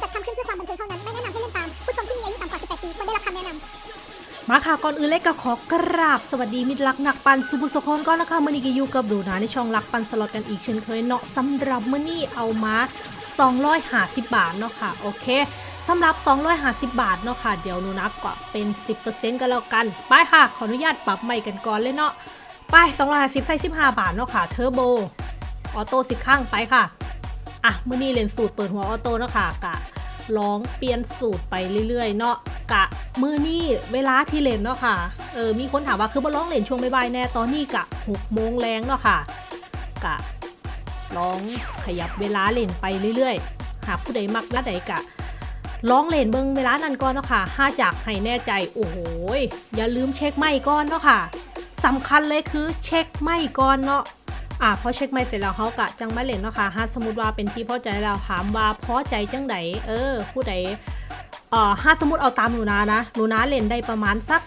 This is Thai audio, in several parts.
จัดทำขึ้นเพื่อความบันเทิงเท่านั้น ไม่แนะนำให้เล่นตาม ผู้ชมที่มีอายุต่ำกว่า 18 ปีควรได้รับคำแนะนำมาค่ะก่อนอื่นเลยก็ขอกราบสวัสดีมิตรรักนักปันสุภุสุคนก่อนนะคะมื่อนี้ก็อยู่กับดูนะในช่องรักปันสล็อตกันอีกเช่นเคยเนาะสำหรับมื่อนี้เอามา250บาทเนาะค่ะโอเคสำหรับ 250 บาทเนาะค่ะ เดี๋ยวหนูนับก็เป็น 10%กันแล้วกัน ไปค่ะ ขออนุญาตปรับใหม่กันก่อนเลยเนาะ ไป 250ใส่15 บาทเนาะค่ะ เทอร์โบ ออโต้สิบข้างไปค่ะ อะ มือนี้เล่นสูตรเปิดหัวออโต้เนาะค่ะกะ ลองเปลี่ยนสูตรไปเรื่อยๆเนาะกะมือนี่เวลาที่เล่นเนาะค่ะเออมีคนถามว่าคือบ่ร้องเล่นช่วงบ่ายๆแน่ตอนนี้กะ6โมงแรงเนาะค่ะกะลองขยับเวลาเล่นไปเรื่อยๆ หากผู้ใดมักละใดกะลองเล่นเบิ่งเวลานั้นก่อนเนาะค่ะห้าจากให้แน่ใจโอ้โหอย่าลืมเช็คไม่ก่อนเนาะค่ะสำคัญเลยคือเช็คไม่ก่อนเนาะ อะพอเช็คไม่เสร็จแล้วเขากะจังมาเล่นเนาะค่ะถ้าสมมติว่าเป็นที่พอใจแล้วถามว่าพอใจจังไดเออผู้ใดเอ่อถ้าสมมติเอาตามหนูนานะหนูนาเล่นได้ประมาณสัก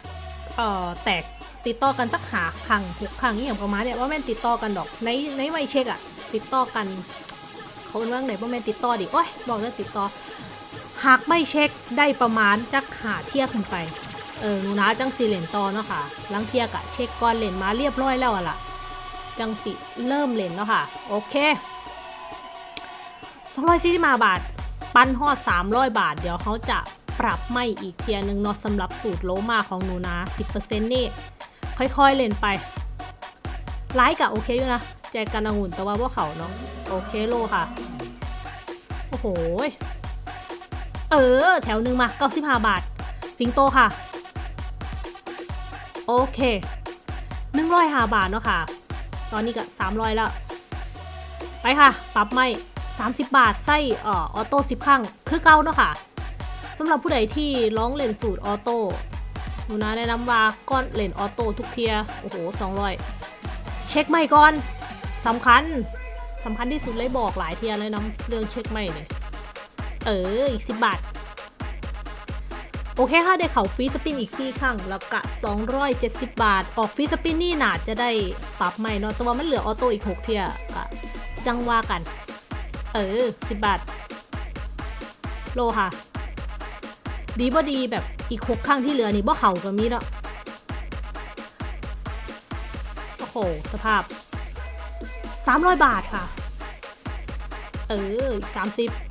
เอ่อแตกติดต่อกันสักหาครั้งหกครั้งนี่อย่างประมาณเนี่ยว่าแม่นติดต่อกันดอกในในไวเช็คอะติดต่อกันเขาเป็นว่าไหนว่าแม่นติดต่อดิโอ้ยบอกเลยติดต่อหากไม่เช็คได้ประมาณจักหาเที่ยขึ้นไปเออหนูนาจังสี่เล่นต่อเนาะค่ะลังเที่ยกะเช็คก่อนเล่นมาเรียบร้อยแล้วอะล่ะ จังสิเริ่มเล่นแล้วค่ะ โอเค240บาท ปันฮอด300บาท เดี๋ยวเขาจะปรับไม่อีกเทียนึงเนาะสำหรับสูตรโลมาของหนูนะ10%นี่ ค่อยๆเล่นไปไลค์กะโอเคอยู่นะ แจกกันองุ่นแต่ว่าพวกเขาเนาะโอเคโลค่ะ โอ้โห เออ แถวหนึ่งมา95บาท สิงโตค่ะ โอเค105บาทเนาะค่ะ ตอนนี้ก็300แล้ว ไปค่ะ ปรับไม้ 30 บาท ใส่ออ auto 10ครั้งคือเก่าเนาะค่ะสำหรับผู้ใดที่ลองเล่นสูตร auto หนูนะแนะนำว่าก้อนเล่น auto ทุกเทื่อ โอ้โห 200 เช็คไม้ก่อนสำคัญสำคัญที่สุดเลยบอกหลายเทียเลยนะเรื่องเช็คไม่เนี่ยเออ อีก 10 บาท โอเคค่ะได้เขาฟรีสปินอีกที่ข้างแล้วกะ 270 บาท ออกฟรีสปินนี่นาจะได้ปรับใหม่เนาะแต่ว่ามันเหลือออโต้อีก 6 เทียกะจังว่ากัน เออ 10 บาท โลค่ะ ดีบ่ดีแบบอีก 6 ข้างที่เหลือนี่บ่เข่าก็มีเนาะโอ้โห สภาพ 300 บาทค่ะ เออ 30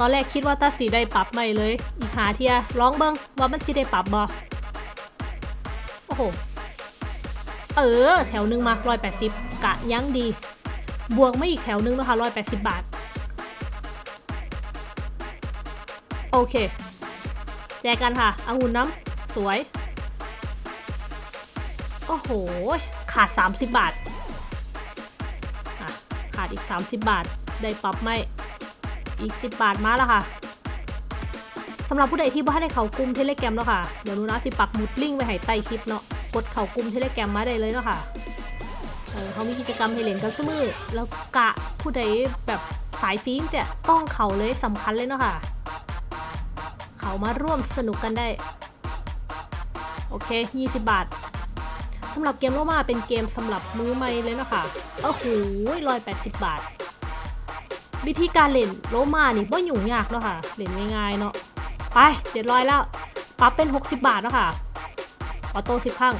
ตอนแรกคิดว่าตาสีได้ปรับใหม่เลย อีกหาเทียร้องเบิ้งว่ามันสิได้ปรับบอโอ้โห เออ แถวหนึ่งมาร้อยแปดสิบกะยั้งดี บวกไม่อีกแถวหนึงนะคะร้อยแปดสิบบาท โอเค แจกกันค่ะอางุ่นน้ำสวย โอ้โห ขาด 30 บาท ขาดอีก 30 บาท ได้ปรับไหม อีก 10 บาทมาแล้วค่ะสำหรับผู้ใดที่บ่ได้เขากลุ่มเทเลแกรมเนาะค่ะ เดี๋ยวนูนะสิปักหมุดลิงก์ไว้ให้ใต้คลิปเนาะ กดเขากลุ่มเทเลแกรมมาได้เลยเนาะค่ะเเขามีกิจกรรมให้เล่นกันเสมอแล้วกะผู้ใดแบบสายฟิล์มเนี่ยต้องเขาเลยสำคัญเลยเนาะค่ะ เขามาร่วมสนุกกันได้ โอเค 20 บาทสำหรับเกมโลมาเป็นเกมสำหรับมือใหม่เลยเนาะค่ะโอ้โหร้อยแปดสิบบาท วิธีการเล่นโลมานี่บ่ยุ่งยากเนาะค่ะเล่นง่ายๆเนาะไปเจ็ดร้อยแล้วปรับเป็น 60 บาทเนาะค่ะออโต้สิบข้าง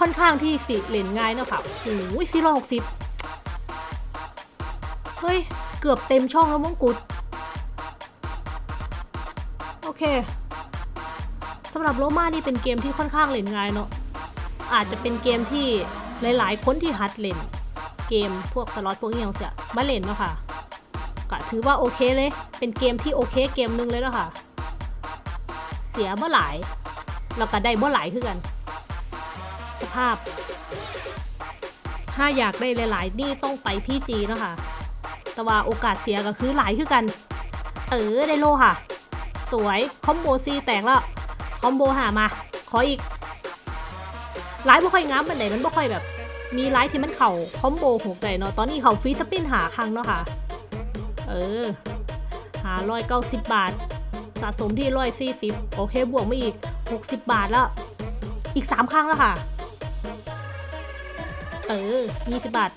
ค่อนข้างที่สิเล่นง่ายเนาะค่ะโอ้ยสี่ร้อยหกสิบเฮ้ย เกือบเต็มช่องแล้วมงกุฎโอเคสำหรับโลมานี่เป็นเกมที่ค่อนข้างเล่นง่ายเนาะอาจจะเป็นเกมที่หลาย ๆ คนที่หัดเล่น เกมพวกสล็อตพวกนี้ย่างเสียมาเล่นเนาะค่ะก็ถือว่าโอเคเลย เป็นเกมที่โอเคเกมหนึงเลยแล้วค่ะ เสียเมื่อหลาย แล้วก็ได้เมื่อหลายคือกัน สภาพ ถ้าอยากได้หลาย ๆ นี่ต้องไป PG เนาะค่ะ แต่ว่าโอกาสเสียก็คือหลายคือกัน เออได้โล่ค่ะ สวย combo สี่แตกแล้ว combo ห้ามา ขออีกไลฟ์บ่ค่อยงามปานใดมันบ่ค่อยแบบ มีไลฟ์ที่มันเข้า combo หกได้เนาะตอนนี้เข้า free spin ห้าครั้งเนาะค่ะ เออ หาร้อยเก้าสิบบาท สะสมที่ร้อยสี่สิบโอเคบวกมาอีกหกสิบบาทแล้ว อีกสามครั้งแล้วค่ะ เออยี่สิบบาท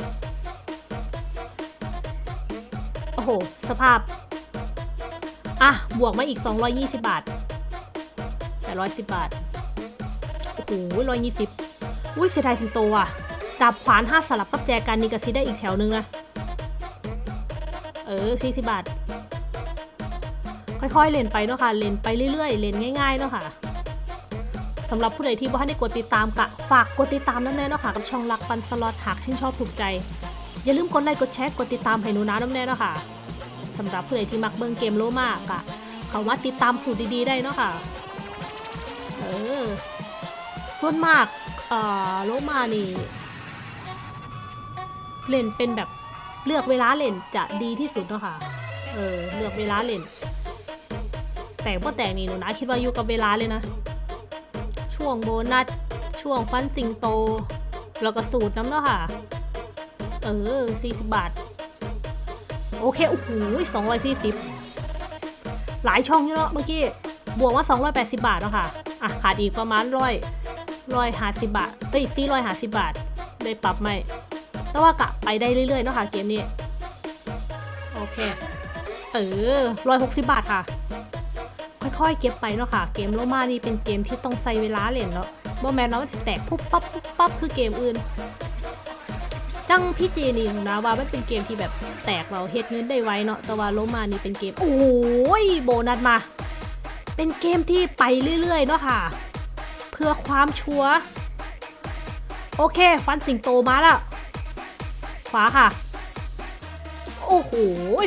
โอ้โห สภาพ อะ บวกมาอีก220บบาท810บบาท โอ้โห120อุ้ยเสียดายสิงโตอะ ดาบขวาน5สลับกับแจกันนี่ก็ซิได้อีกแถวนึงนะ เออ40บาท ค่อยๆเล่นไปเนาะค่ะ เล่นไปเรื่อยๆ เล่นง่ายๆเนาะค่ะสำหรับผู้ใดที่บ่ทันได้กดติดตามกะฝากกดติดตามน้ำแน่เนาะค่ะ กับช่องรักปันสล็อตหากชื่นชอบถูกใจ อย่าลืมกดไลค์กดแชร์กดติดตามให้หนูนะน้ำแน่เนาะค่ะสำหรับผู้ใดที่มักเบิ่งเกมโลมากะเขามาติดตามสูตรดีๆได้เนาะค่ะ เออ ส่วนมาก เอ่อ โลมานี่ เล่นเป็นแบบเลือกเวลาเล่นจะดีที่สุดเนาะค่ะ เออเลือกเวลาเล่น แต่พ่แต่นี่หนูนะคิดว่าอยู่กับเวลาเลยนะ ช่วงโบนัสช่วงฟันสิงโต แล้วก็สูตรน้ำเนาะค่ะ เออ40บาท โอเคโอ้โห240หลายช่องอยู่เนาะเมื่อกี้ บวกว่า280บาทเนาะค่ะ อะขาดอีกประมาณร้อยร้อยห้าสิบบาทเอ้ยสี่ร้อยห้าสิบบาท ได้ปรับไหม แต่ว่ากะไปได้เรื่อยๆเนาะค่ะเกมนี้ โอเค เออร้อยหกสิบบาทค่ะ ค่อยๆเก็บไปเนาะค่ะ เกมโลมานี่เป็นเกมที่ต้องใช้เวลาเล่นเนาะบ่แมนเนาะมันสิแตกปุ๊บปั๊บปุ๊บปั๊บคือเกมอื่น จังพี่เจนี่นะว่ามันเป็นเกมที่แบบแตกเราเฮ็ดเงินได้ไวเนาะ แต่ว่าโลมานี่เป็นเกม โอ้ยโบนัสมา เป็นเกมที่ไปเรื่อยๆเนาะค่ะ เพื่อความชัวร์โอเค ฟันสิงโตมาแล้ว ขวาค่ะ โอ้โห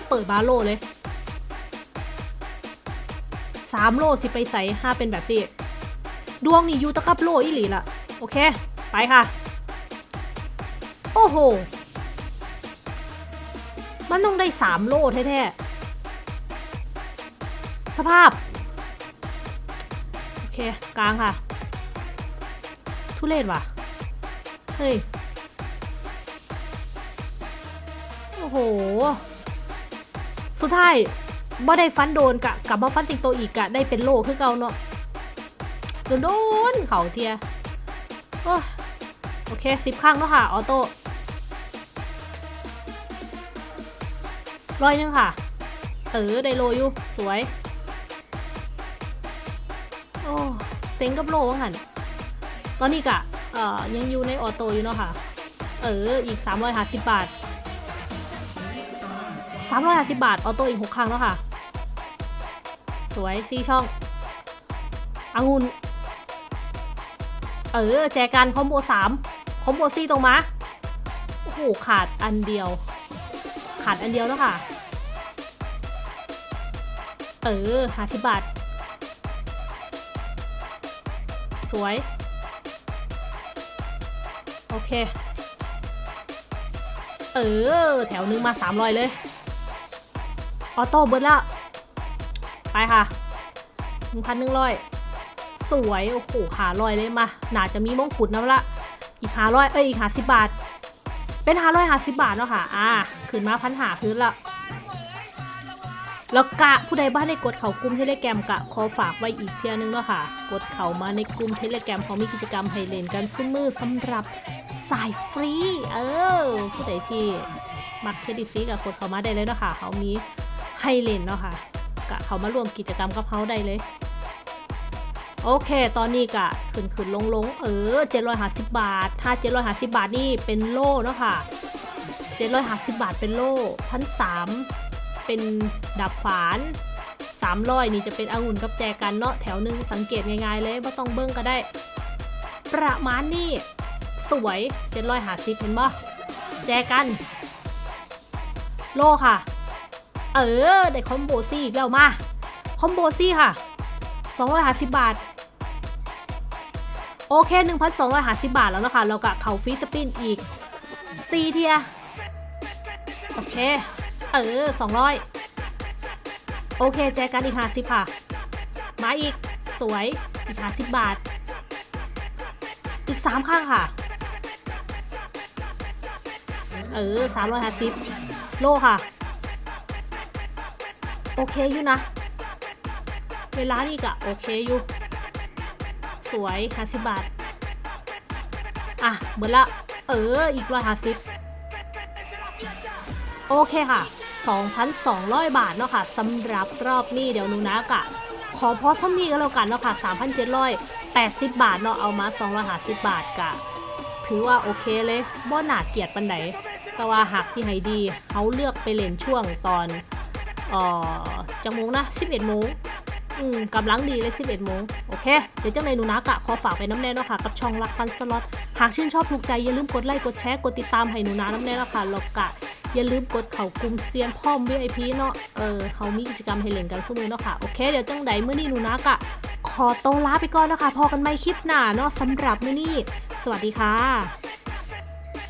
เปิดบาโลเลยสามโลสิไปใส่ห้าเป็นแบบนี้ดวงนี่อยู่ตะกับโลอีหลีละโอเค ไปค่ะ โอ้โห มันต้องได้สามโลแท้ๆ สภาพ โอเค กลางค่ะ ทุเรศว่ะ เฮ้ย โอ้โห สุดท้ายบ่ได้ฟันโดนกะกลับมาฟันติงโตอีกกะได้เป็นโลคือเก่าเนาะโดนโดนเขาเทียโอ้โอเคสิบข้างเนาะค่ะ ออโต้ร้อยหนึงค่ะเออได้โลอยู่ สวย โอ้เซ็งกับโลว่าหันตอนนี้กะเอ่อยังอยู่ในออโต้อยู่เนาะค่ะ เออ อีก 350 บาท 350 บาท ออโต้อีก 6 ครั้งแล้วค่ะ สวยซีช่ององุ่นเออ แจกันคอมโบ 3 คอมโบซีตรงมา โอ้โห ขาดอันเดียว ขาดอันเดียวแล้วค่ะ เออ50บาท สวย โอเค เออ แถวนึงมา 300 เลย ออโต้เบิร์ดละ ไปค่ะ1,100สวย โอ้โหขาลอยเลยมาหนาจะมีมงกุฎนะละ อีกหาร้อยเอ้ย อีกหาสิบบาท เป็นหาร้อยหาสิบบาทเนาะค่ะ อ่าขึ้นมาพันหาพื้นละแล้วกะผู้ใดบ้านได้กดเขากลุ่มเทเลแกรมกะขอฝากไว้อีกเทียนึงเนาะค่ะ กดเขามาในกลุ่มเทเลแกรมเขามีกิจกรรมให้เล่นกันซุ้มมือสำหรับสายฟรี เออ ผู้ใดที่มักเครดิตฟรีกับกดเขามาได้เลยเนาะค่ะเขามี ให้เล่นเนาะค่ะกะเขามาร่วมกิจกรรมกับเขาได้เลย โอเค ตอนนี้กะขึ้นขึ้นลงลงเออ750บาท ถ้า750บาทนี่เป็นโล่เนาะค่ะ750บาทเป็นโล่พันสามเป็นดับฝาน300นี่จะเป็นองุ่นกับแจกันเนาะแถวหนึ่งสังเกตง่ายๆเลยไม่ต้องเบิ้งก็ได้ ประมาณนี้สวย750เห็นบ่แจกัน โล่ค่ะ เออ ได้ combo สี่อีกแล้วมา combo สี่ค่ะ 250 บาท โอเค 1,250 บาทแล้วนะคะ เรากะเข้า free spin อีก 4 เทื่อ โอเค เออ 200 โอเค แจกันอีก 50 ค่ะ มาอีก สวย อีก 50 บาท อีก 3 ข้างค่ะ เออ 350 โลค่ะ โอเคอยู่นะ เวลานี่กะโอเคอยู่ สวย50บบาท อะเบิดละ เออ อีกร้อยห้าสิบโอเคค่ะ 2,200 บาทเนาะค่ะสำหรับรอบนี้เดี๋ยวหนูนะกะ ขอพอซ้ำนี้ก็แล้วกันเนาะค่ะ 3,780 บาทเนาะเอามา250บาทกะ ถือว่าโอเคเลยบ่หนาเกียดปันไหนแต่ว่าหากสิให้ดีเขาเลือกไปเล่นช่วงตอน อ่อจังโมงนะ 11โมงอืมกำลังดีเลย 11โมงโอเค เดี๋ยวเจังในหนูนะกะขอฝากไปน้ำแน่นะค่ะกับช่องรักปันสล็อต หากชื่นชอบถูกใจ อย่าลืมกดไลค์กดแชร์กดติดตามให้หนูนาน้ำแน่นะค่ะแล้วกะอย่าลืมกดเข่ากลุ่มเซียนพ่อม VIP เนาะเออเขามีกิจกรรมให้เล่นกันสู้มือเนาะค่ะโอเค เดี๋ยวจังใดเมื่อนี้หนูนักอะขอโตลาไปก่อนแล้วค่ะพอกันไม่คลิปหน้าเนาะสำหรับเมื้อนี้ สวัสดีค่ะ